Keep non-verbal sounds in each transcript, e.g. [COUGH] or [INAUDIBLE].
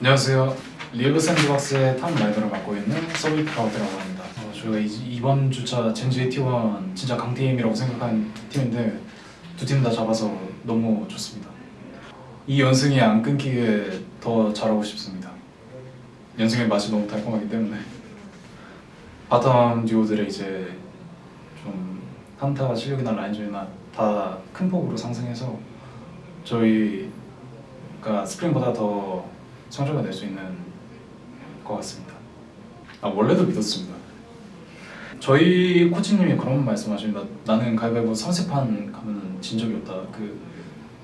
안녕하세요. Liiv SANDBOX의 top laner를 맡고 있는 Summit 박우태라고 합니다. 어, 저희가 이, 이번 주차 젠지 T1 진짜 강팀이라고 생각한 팀인데 두 팀 다 잡아서 너무 좋습니다. 이 연승이 안 끊기게 더 잘하고 싶습니다. 연승의 맛이 너무 달콤하기 때문에 bottom 듀오들의 이제 좀 한타 실력이나 라인전이나 다 큰 폭으로 상승해서 저희가 스프링보다 더 성적을 낼 수 있는 것 같습니다. 아 원래도 믿었습니다. 저희 코치님이 그런 말씀하십니다. 나는 가위바위보 30판 가면 진 적이 없다. 그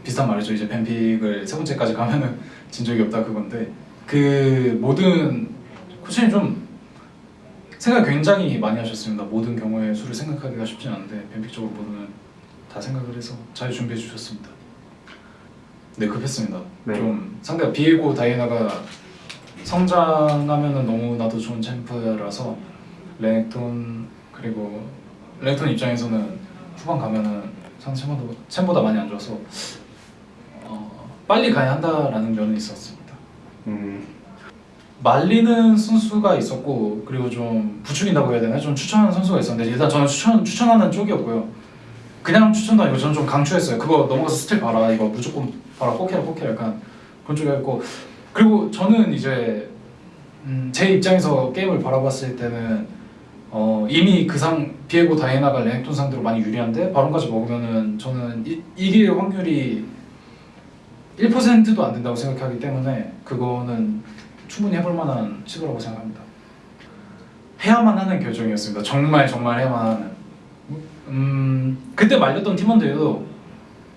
비슷한 말이죠. 이제 뱀픽을 세 번째까지 가면은 [LAUGHS] 진 적이 없다 그건데 그 모든 코치님 좀 생각 굉장히 많이 하셨습니다. 모든 경우의 수를 생각하기가 쉽지 않은데 뱀픽적으로 모두는 다 생각을 해서 잘 준비해 주셨습니다. 네 급했습니다. 네. 좀 상대가 비에고 다이애나가 성장하면은 너무나도 좋은 챔프라서 레넥톤 그리고 레넥톤 입장에서는 후반 가면은 상대 챔보다, 챔보다 많이 안 좋아서 어, 빨리 가야 한다라는 면은 있었습니다. 음, 말리는 선수가 있었고 그리고 좀 부추긴다고 해야 되나 좀 추천하는 선수가 있었는데 일단 저는 추천 추천하는 쪽이었고요. 그냥 추천도 아니고 저는 좀 강추했어요. 그거 넘어가서 스틸 봐라 이거 무조건 봐라 꼭 해라 꼭 해라 약간 그런 쪽이었고 그리고 저는 이제 음, 제 입장에서 게임을 바라봤을 때는 어, 이미 그 상 비에고 다이애나가 레넥톤 상대로 많이 유리한데 바론까지 먹으면은 저는 이, 이길 확률이 1%도 안 된다고 생각하기 때문에 그거는 충분히 해볼 만한 시도라고 생각합니다. 해야만 하는 결정이었습니다. 정말 정말 해야만 하는. 음 그때 말렸던 팀원들도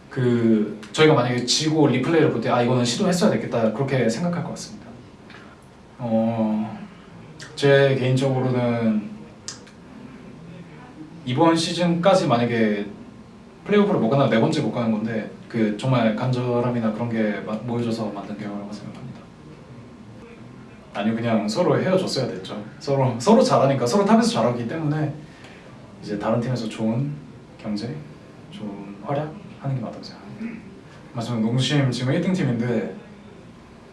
그 저희가 만약에 지고 리플레이를 볼 때 아 이거는 시도했어야 됐겠다 그렇게 생각할 것 같습니다. 어 제 개인적으로는 이번 시즌까지 만약에 플레이오프를 못 가나 네 번째 못 가는 건데 그 정말 간절함이나 그런 게 마- 모여져서 만든 결과라고 생각합니다. 아니요 그냥 서로 헤어졌어야 됐죠. 서로 서로 잘하니까 서로 top에서 잘하기 때문에 이제 다른 팀에서 좋은 경제, 좋은 활약 하는 게 맞다고 생각합니다. 맞습니다. 농심 지금 1등 팀인데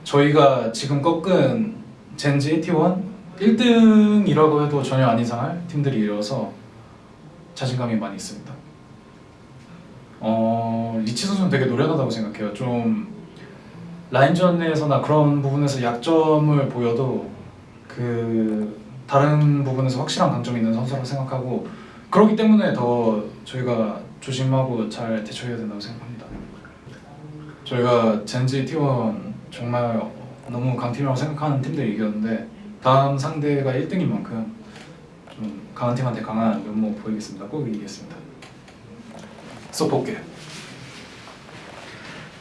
저희가 지금 꺾은 젠지 T1 1등이라고 해도 전혀 안 이상할 팀들이어서 자신감이 많이 있습니다. 어 Rich 선수는 되게 노련하다고 생각해요. 좀 라인전에서나 그런 부분에서 약점을 보여도 그 다른 부분에서 확실한 강점이 있는 선수라고 생각하고 그렇기 때문에 더 저희가 조심하고 잘 대처해야 된다고 생각합니다. 저희가 젠지 T1 정말 너무 강팀이라고 생각하는 팀들이 이겼는데 다음 상대가 1등인 만큼 좀 강한 팀한테 강한 면모 보이겠습니다. 꼭 이기겠습니다. 쏙 볼게.